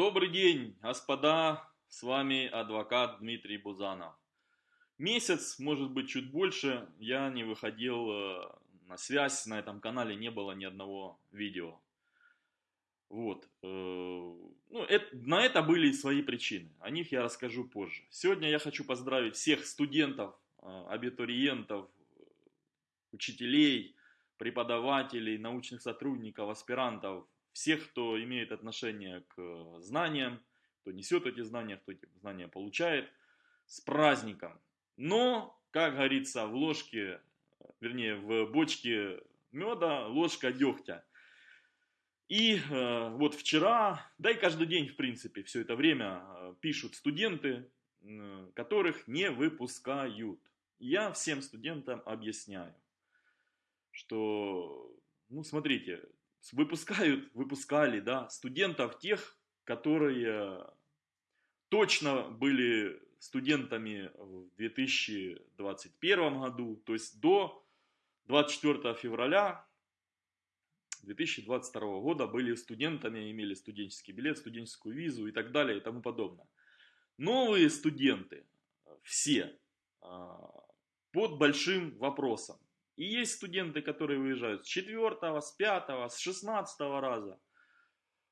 Добрый день, господа, с вами адвокат Дмитрий Бузанов. Месяц, может быть чуть больше, я не выходил э, на связь, на этом канале не было ни одного видео. Вот. Э, ну, это, на это были свои причины, о них я расскажу позже. Сегодня я хочу поздравить всех студентов, э, абитуриентов, учителей, преподавателей, научных сотрудников, аспирантов, всех, кто имеет отношение к знаниям, кто несет эти знания, кто эти знания получает, с праздником. Но, как говорится, в ложке, вернее, в бочке меда ложка дегтя. И э, вот вчера, да и каждый день, в принципе, все это время э, пишут студенты, э, которых не выпускают. Я всем студентам объясняю, что, ну, смотрите, выпускают, выпускали, да, студентов тех, которые точно были студентами в 2021 году, то есть до 24 февраля 2022 года были студентами, имели студенческий билет, студенческую визу и так далее и тому подобное. Новые студенты, все, а, под большим вопросом. И есть студенты, которые выезжают с четвертого, с пятого, с шестнадцатого раза.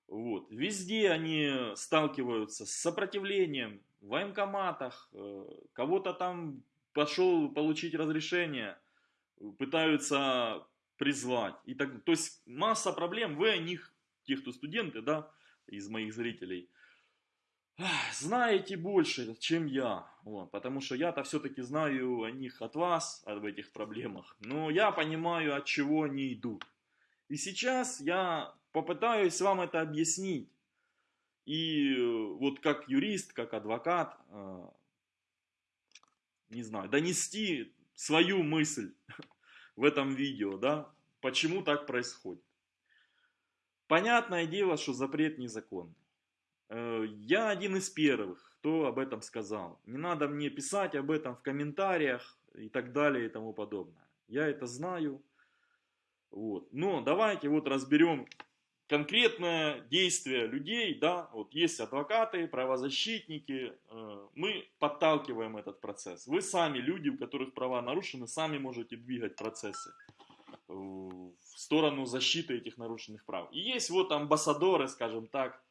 Вот. Везде они сталкиваются с сопротивлением в военкоматах, э, кого-то там пошел получить разрешение, пытаются призвать. И так, то есть масса проблем, вы о них, те, кто студенты, да, из моих зрителей, знаете больше, чем я. Вот, потому что я-то все-таки знаю о них от вас, об этих проблемах. Но я понимаю, от чего они идут. И сейчас я попытаюсь вам это объяснить. И э, вот как юрист, как адвокат, э, не знаю, донести свою мысль в этом видео, да, почему так происходит. Понятное дело, что запрет незаконный. Э, я один из первых, кто об этом сказал. Не надо мне писать об этом в комментариях и так далее и тому подобное. Я это знаю. Вот. Но давайте вот разберем конкретное действие людей, да, вот есть адвокаты, правозащитники, э, мы подталкиваем этот процесс. Вы сами, люди, у которых права нарушены, сами можете двигать процессы в сторону защиты этих нарушенных прав. И есть вот амбассадоры, скажем так,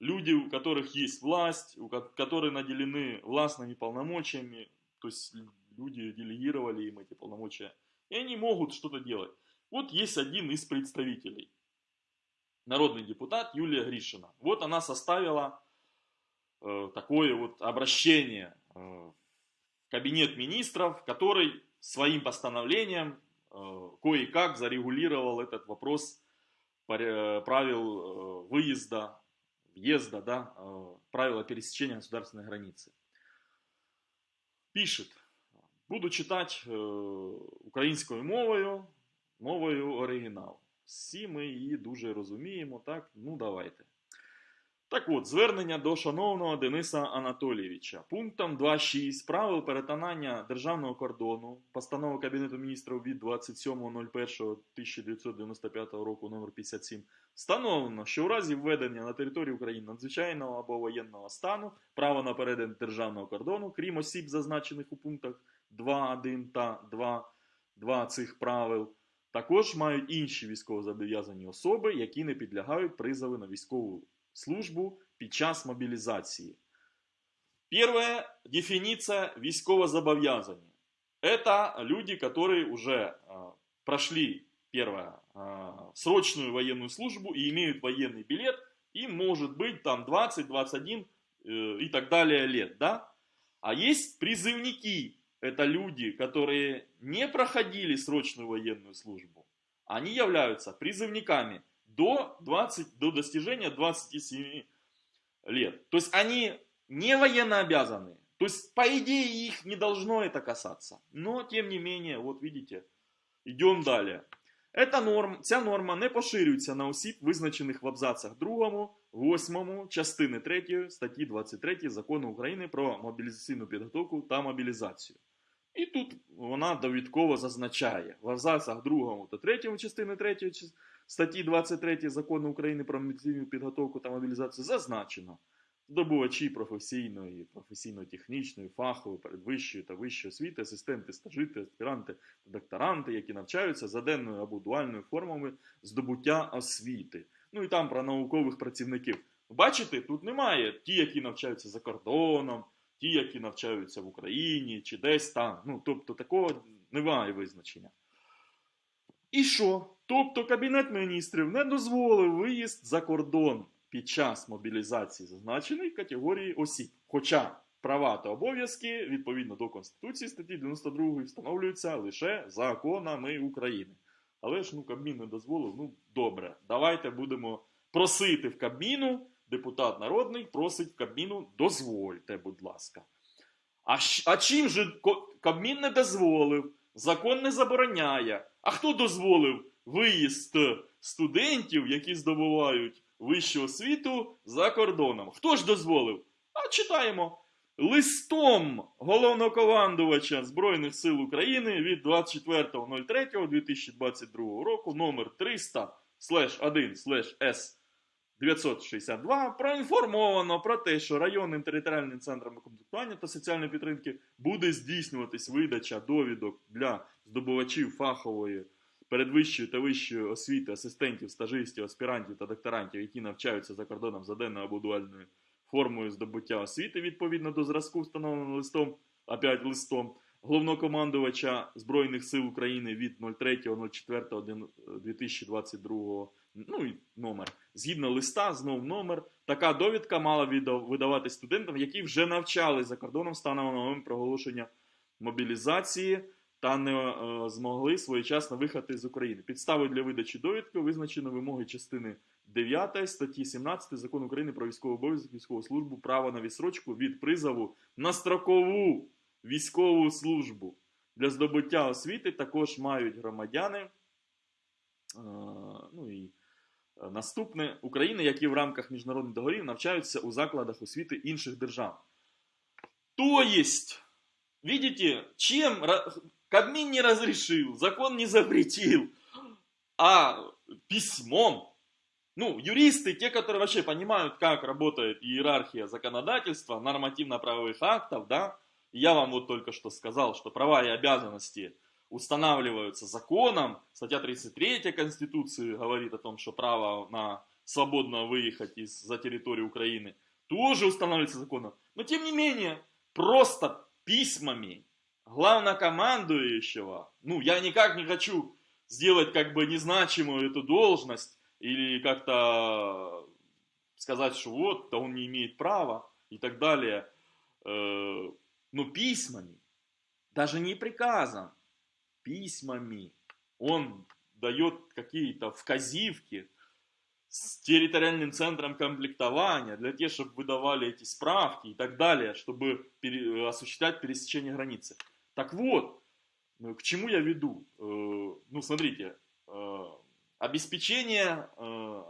люди, у которых есть власть, у которые наделены властными полномочиями, то есть люди делегировали им эти полномочия, и они могут что-то делать. Вот есть один из представителей, народный депутат Юлия Гришина. Вот она составила э, такое вот обращение э, кабинет министров, который своим постановлением э, кое-как зарегулировал этот вопрос э, правил э, выезда въезда, да, э, правила пересечения государственной границы. Пишет, буду читать э, українською мовою, мовою оригіналу. Всі ми її дуже розуміємо, так? Ну давайте. Так от, звернення до шановного Дениса Анатолійовича. Пунктом 2.6 правил перетинання державного кордону, постанова Кабінету міністрів від 27.01.1995 року номер 57 встановлено, що у разі введення на території України надзвичайного або воєнного стану право на перетин державного кордону, крім осіб, зазначених у пунктах 2.1 та 2.2 цих правил, також мають інші військовозобов'язані особи, які не підлягають призову на військову службу під час мобилизации. Первая дефиниция військовозобов'язані. Это люди, которые уже э, прошли, первое, э, срочную военную службу и имеют военный билет, и может быть там 20, 21 э, и так далее лет, да? А есть призывники, это люди, которые не проходили срочную военную службу. Они являются призывниками до, 20, до достижения 27 лет. То есть они не военно обязаны. То есть, по идее, их не должно это касаться. Но, тем не менее, вот видите, идем далее. Эта норм, ця норма не поширюється на осіб, визначених в абзацах 2, 8 частини 3 статті 23 Закону України про мобілізаційну підготовку та мобілізацію. І тут вона довідково зазначає в абзацах 2 та 3 частини 3 статті 23 Закону України про мобілізаційну підготовку та мобілізацію зазначено, здобувачі професійної, професійно-технічної, фахової, передвищої та вищої освіти, асистенти, стажити, аспіранти та докторанти, які навчаються за денною або дуальною формами здобуття освіти. Ну і там про наукових працівників. Бачите, тут немає ті, які навчаються за кордоном, ті, які навчаються в Україні чи десь там. Ну, тобто такого немає визначення. І що? Тобто Кабінет міністрів не дозволив виїзд за кордон під час мобілізації зазначеної категорії осіб. Хоча права та обов'язки відповідно до Конституції статті 92 встановлюються лише законами України. Але ж ну Кабмін не дозволив. Ну добре, давайте будемо просити в Кабміну. Депутат народний просить в Кабміну, дозвольте, будь ласка. А, а чим же Кабмін не дозволив? Закон не забороняє. А хто дозволив виїзд студентів, які здобувають вищу освіту за кордоном? Хто ж дозволив? А читаємо. Листом головнокомандувача Збройних сил України від 24.03.2022 року номер 300 1 С 962 проінформовано про те, що районним територіальним центром комплектування та соціальної підтримки буде здійснюватись видача довідок для здобувачів фахової передвищої та вищої освіти, асистентів, стажистів, аспірантів та докторантів, які навчаються за кордоном за денною або дуальною формою здобуття освіти відповідно до зразку, встановленого листом, опять листом головнокомандувача Збройних сил України від 03.04.2022 ну і номер. Згідно листа, знов номер. Така довідка мала видавати студентам, які вже навчали за кордоном станом на момент проголошення мобілізації та не е, змогли своєчасно виїхати з України. Підставою для видачі довідки визначено вимоги частини 9 статті 17 Закону України про військовий обов'язок, військову службу, право на відсрочку від призову на строкову військову службу. Для здобуття освіти також мають громадяни. е, Ну і наступне України, які в рамках міжнародних договорів навчаються у закладах освіти інших держав. То есть, видите, чем ра- Кабмин не разрешил, закон не запретил, а письмом. Ну, юристы, те, которые вообще понимают, как работает иерархия законодательства, нормативно-правовых актов, да, я вам вот только что сказал, что права и обязанности устанавливаются законом. Статья 33 Конституции говорит о том, что право на свободно выехать из, за территорию Украины тоже устанавливается законом. Но тем не менее, просто письмами главнокомандующего, ну, я никак не хочу сделать как бы незначимую эту должность или как-то сказать, что вот, то он не имеет права и так далее. Э, Но письмами, даже не приказом, письмами он дает какие-то вказивки с территориальным центром комплектования для тех, чтобы выдавали эти справки и так далее, чтобы пере- осуществлять пересечение границы. Так вот, ну, к чему я веду? Э, Ну, смотрите, э, обеспечение э,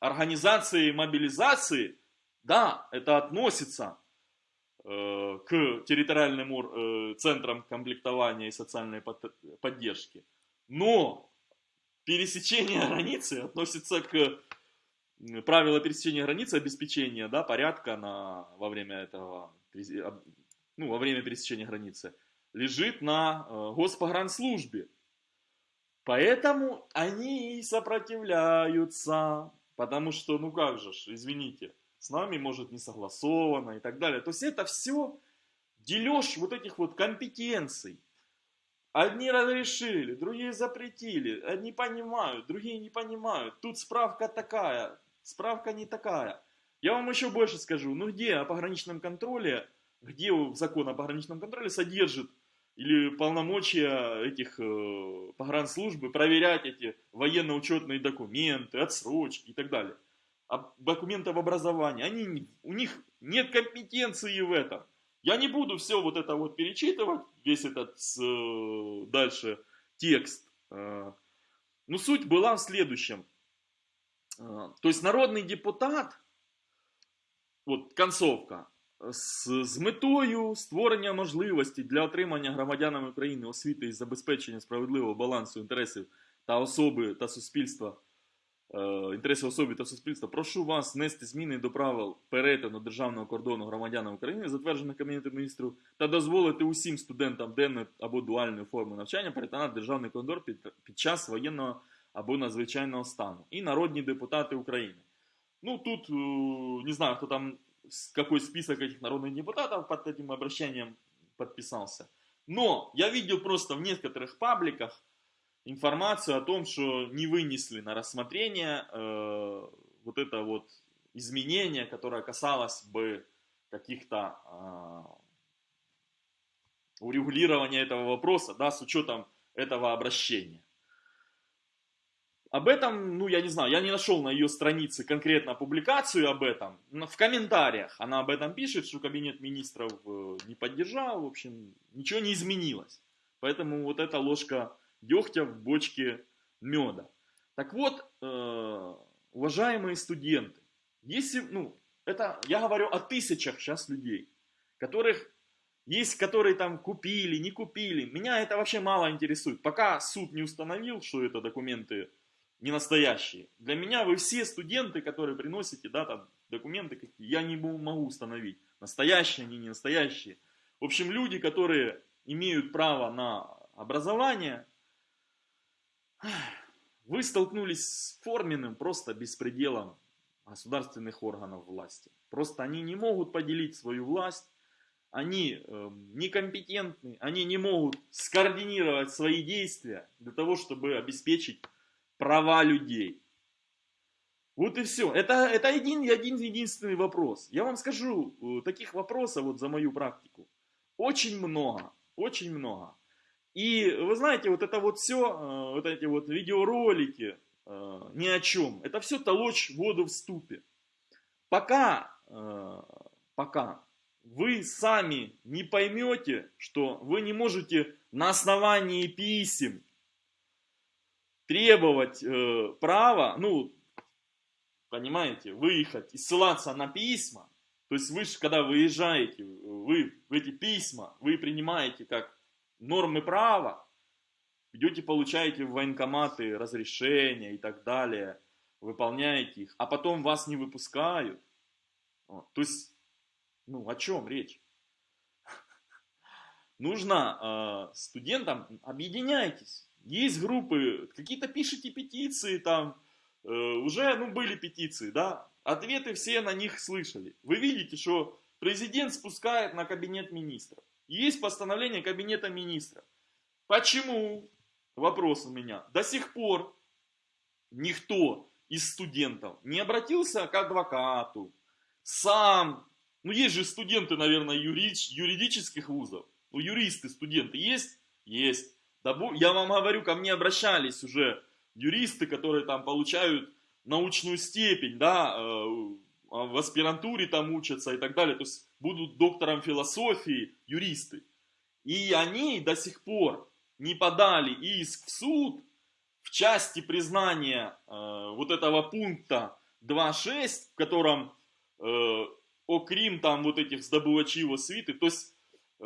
организации мобилизации, да, это относится э, к территориальным ор- э, центрам комплектования и социальной под- поддержки. Но пересечение границы относится к м, правила пересечения границы, обеспечения да, порядка на, во время этого, ну, во время пересечения границы, лежит на э, Госпогранслужбе. Поэтому они и сопротивляются, потому что, ну как же, ж, извините, с нами может не согласовано и так далее. То есть это все дележ вот этих вот компетенций. Одни разрешили, другие запретили, одни понимают, другие не понимают. Тут справка такая, справка не такая. Я вам еще больше скажу, ну где о пограничном контроле, где закон о пограничном контроле содержит или полномочия этих э, погранслужбы проверять эти военно-учетные документы, отсрочки и так далее А документы об образовании, они, не- у них нет компетенции в этом. Я не буду все вот это вот перечитывать, весь этот э, дальше текст. Э, Но суть была в следующем. Э, То есть народний депутат, от концовка, з, з метою створення можливості для отримання громадянами України освіти і забезпечення справедливого балансу інтересів та особи та суспільства інтереси особи та суспільства, прошу вас внести зміни до правил перетину державного кордону громадянам України, затверджених Кабінетом міністрів, та дозволити усім студентам денної або дуальної форми навчання перетинати державний кордон під, під час воєнного або надзвичайного стану. І народні депутати України. Ну, тут, не знаю, кто там, какой список этих народных депутатов под этим обращением подписался. Но я видел просто в некоторых пабликах информацию о том, что не вынесли на рассмотрение э, вот это вот изменение, которое касалось бы каких-то э, урегулирования этого вопроса, да, с учетом этого обращения. Об этом, ну, я не знаю, я не нашел на ее странице конкретно публикацию об этом. Но в комментариях она об этом пишет, что кабинет министров э, не поддержал, в общем, ничего не изменилось. Поэтому вот эта ложка дегтя в бочке меда. Так вот, э, уважаемые студенты, если, ну, это, я говорю о тысячах сейчас людей, которых есть, которые там купили, не купили. Меня это вообще мало интересует. Пока суд не установил, что это документы не настоящие. Для меня вы все студенты, которые приносите, да, там, документы какие, я не могу установить, настоящие они, не настоящие. В общем, люди, которые имеют право на образование, вы столкнулись с форменным просто беспределом государственных органов власти. Просто они не могут поделить свою власть, они э, некомпетентны, они не могут скоординировать свои действия для того, чтобы обеспечить права людей. Вот и все. Это, это один, один единственный вопрос. Я вам скажу, э, таких вопросов вот за мою практику очень много, очень много. И вы знаете, вот это вот все, э, вот эти вот видеоролики, э, ни о чем. Это все толочь воду в ступе. Пока, пока вы сами не поймете, что вы не можете на основании писем требовать э, права, ну, понимаете, выехать и ссылаться на письма, то есть вы же, когда выезжаете, вы эти письма, вы принимаете как нормы права, идете, получаете в военкоматы разрешения и так далее, выполняете их, а потом вас не выпускают. То есть, ну, о чем речь? Нужно э, студентам, объединяйтесь, есть группы, какие-то пишите петиции там, э, уже, ну, были петиции, да, ответы все на них слышали. Вы видите, что президент спускает на кабинет министров. Есть постановление кабинета министров. Почему, вопрос у меня, до сих пор никто из студентов не обратился к адвокату, сам, ну есть же студенты, наверное, юридических вузов, ну юристы, студенты есть? Есть. Да, я вам говорю, ко мне обращались уже юристы, которые там получают научную степень, да, э, в аспирантуре там учатся и так далее, то есть будут доктором философии, юристы. И они до сих пор не подали иск в суд в части признания э, вот этого пункта 2.6, в котором э, Крим там вот этих сдобывачей свиты, то есть э,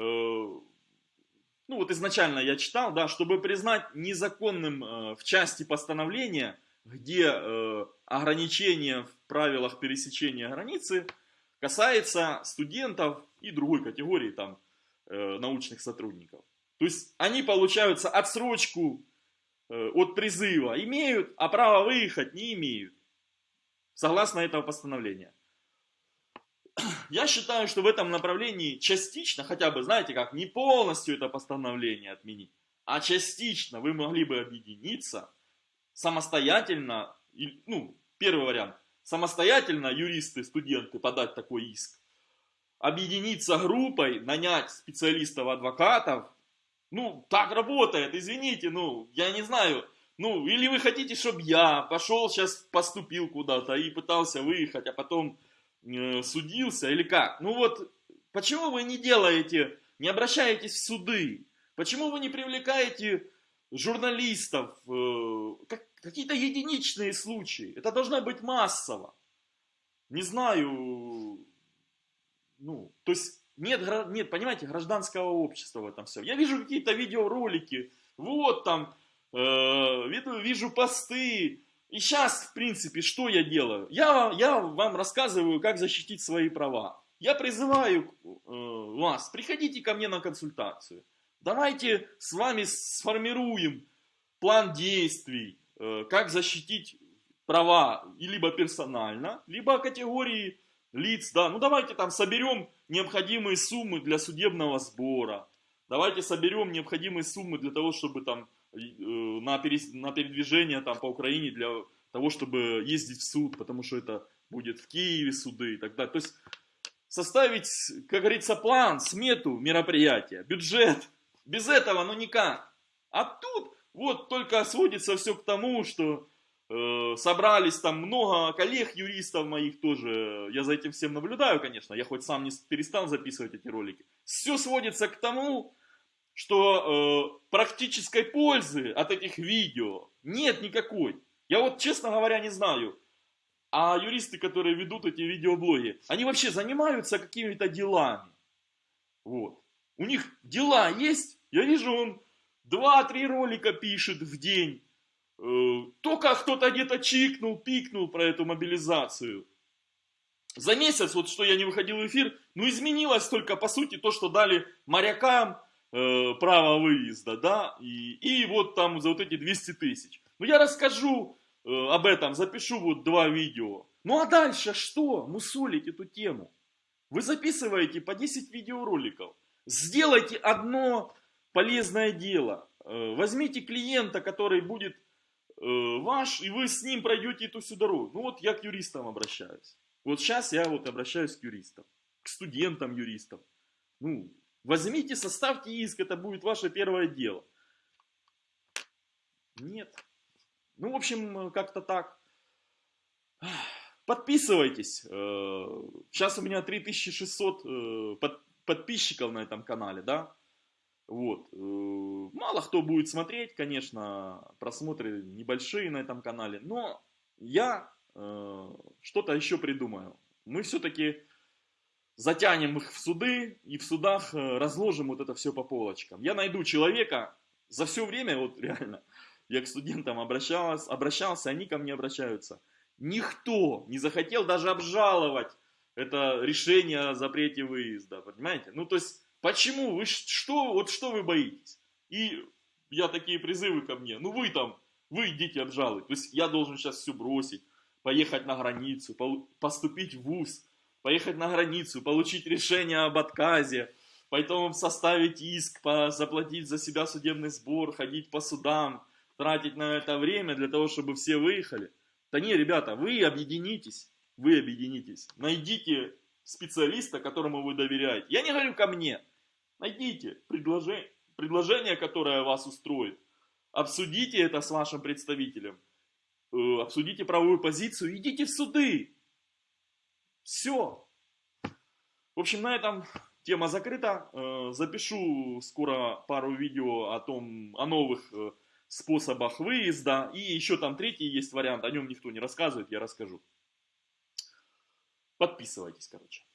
ну вот изначально я читал, да, чтобы признать незаконным э, в части постановления, где э, ограничения в правилах пересечения границы касается студентов и другой категории там э, научных сотрудников. То есть они получаются отсрочку э, от призыва имеют, а право выехать не имеют. Согласно этого постановления я считаю, что в этом направлении частично, хотя бы, знаете как, не полностью это постановление отменить, а частично вы могли бы объединиться самостоятельно, ну, первый вариант, самостоятельно юристы, студенты подать такой иск, объединиться группой, нанять специалистов, адвокатов, ну, так работает, извините, ну, я не знаю, ну, или вы хотите, чтобы я пошел сейчас поступил куда-то и пытался выехать, а потом Э, судился или как? Ну вот, почему вы не делаете, не обращаетесь в суды? Почему вы не привлекаете журналистов? Э, как, какие-то единичные случаи. Это должно быть массово. Не знаю, ну, то есть нет, нет, понимаете, гражданского общества в этом все. Я вижу какие-то видеоролики, вот там, э, вижу посты, И сейчас, в принципе, что я делаю? Я, я вам рассказываю, как защитить свои права. Я призываю э, вас, приходите ко мне на консультацию. Давайте с вами сформируем план действий, как защитить права либо персонально, либо категории лиц. Да. Ну давайте там соберем необходимые суммы для судебного сбора. Давайте соберем необходимые суммы для того, чтобы там э, на, передвижение там, по Украине для того, чтобы ездить в суд, потому что это будет в Киеве суды и так далее. То есть составить, как говорится, план, смету мероприятия, бюджет. Без этого ну никак. А тут вот только сводится все к тому, что э, собрались там много коллег, юристов моих тоже. Я за этим всем наблюдаю, конечно. Я хоть сам не перестал записывать эти ролики. Все сводится к тому, что э, практической пользы от этих видео нет никакой. Я вот, честно говоря, не знаю. А юристы, которые ведут эти видеоблоги, они вообще занимаются какими-то делами. Вот. У них дела есть. Я вижу, он 2-3 ролика пишет в день. Э, только кто-то где-то чикнул, пикнул про эту мобилизацию. За месяц, вот что я не выходил в эфир, ну изменилось только по сути то, что дали морякам э, право выезда, да, и, и вот там за вот эти 200 тысяч. Ну я расскажу э, об этом, запишу вот два видео. Ну а дальше что? Мусолить эту тему. Вы записываете по 10 видеороликов. Сделайте одно полезное дело. Э, возьмите клиента, который будет э, ваш, и вы с ним пройдете эту всю дорогу. Ну вот я к юристам обращаюсь. Вот сейчас я вот обращаюсь к юристам, к студентам юристам. Ну, возьмите, составьте иск, это будет ваше первое дело. Нет. Ну, в общем, как-то так. Подписывайтесь. Сейчас э, у меня 3600 подписчиков на этом канале, да. Вот. Э, мало кто будет смотреть, конечно, просмотры небольшие на этом канале, но я э, что-то еще придумаю. Мы все-таки затянем их в суды и в судах э, разложим вот это все по полочкам. Я найду человека за все время, вот реально, я к студентам обращался, обращался, они ко мне обращаются. Никто не захотел даже обжаловать это решение о запрете выезда, понимаете? Ну, то есть, Почему? Вы что, вот что вы боитесь? И я такие призывы ко мне. Ну вы там, вы идите обжалуй. То есть я должен сейчас все бросить, поехать на границу, поступить в ВУЗ, поехать на границу, получить решение об отказе, потом составить иск, заплатить за себя судебный сбор, ходить по судам, тратить на это время для того, чтобы все выехали. Да не, ребята, вы объединитесь, вы объединитесь. Найдите специалиста, которому вы доверяете. Я не говорю ко мне, Найдите предложение, предложение, которое вас устроит. Обсудите это с вашим представителем. Э, обсудите правовую позицию. Идите в суды. Все. В общем, на этом тема закрыта. Э, запишу скоро пару видео о том, о новых э, способах выезда. И еще там третий есть вариант, о нем никто не рассказывает, я расскажу. Подписывайтесь, короче.